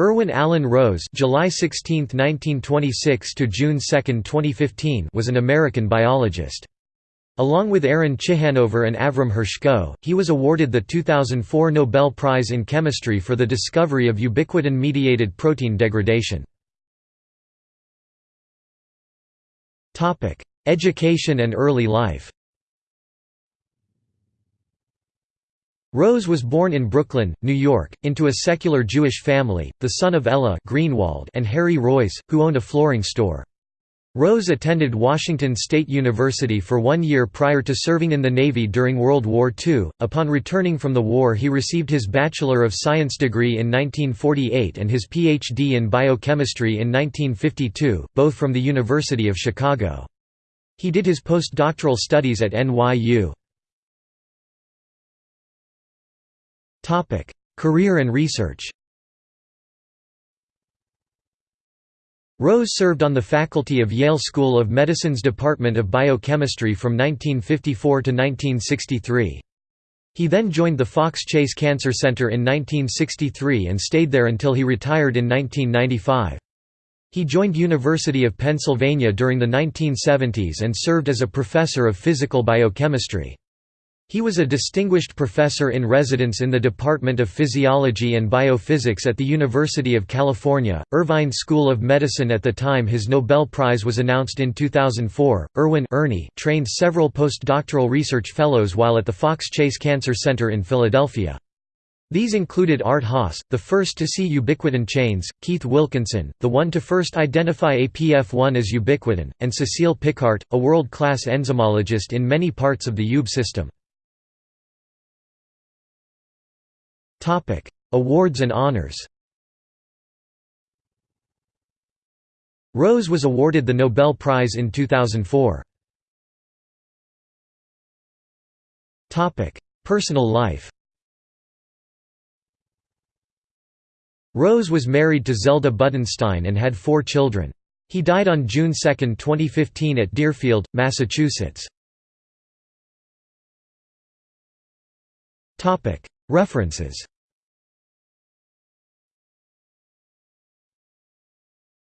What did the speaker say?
Irwin Allen Rose July 16, 1926 to June 2, 2015 was an American biologist. Along with Aaron Ciechanover and Avram Hershko, he was awarded the 2004 Nobel Prize in Chemistry for the discovery of ubiquitin-mediated protein degradation. Education and early life Rose was born in Brooklyn, New York, into a secular Jewish family, the son of Ella Greenwald and Harry Royce, who owned a flooring store. Rose attended Washington State University for one year prior to serving in the Navy during World War II. Upon returning from the war, he received his Bachelor of Science degree in 1948 and his Ph.D. in biochemistry in 1952, both from the University of Chicago. He did his postdoctoral studies at NYU. Career and research Rose served on the faculty of Yale School of Medicine's Department of Biochemistry from 1954 to 1963. He then joined the Fox Chase Cancer Center in 1963 and stayed there until he retired in 1995. He joined University of Pennsylvania during the 1970s and served as a professor of physical biochemistry. He was a distinguished professor in residence in the Department of Physiology and Biophysics at the University of California, Irvine School of Medicine at the time his Nobel Prize was announced in 2004. Irwin Ernie trained several postdoctoral research fellows while at the Fox Chase Cancer Center in Philadelphia. These included Art Haas, the first to see ubiquitin chains, Keith Wilkinson, the one to first identify APF1 as ubiquitin, and Cecile Pickart, a world-class enzymologist in many parts of the UB system. Topic: Awards and honors. Rose was awarded the Nobel Prize in 2004. Topic: Personal life. Rose was married to Zelda Budenstein and had four children. He died on June 2, 2015 at Deerfield, Massachusetts. References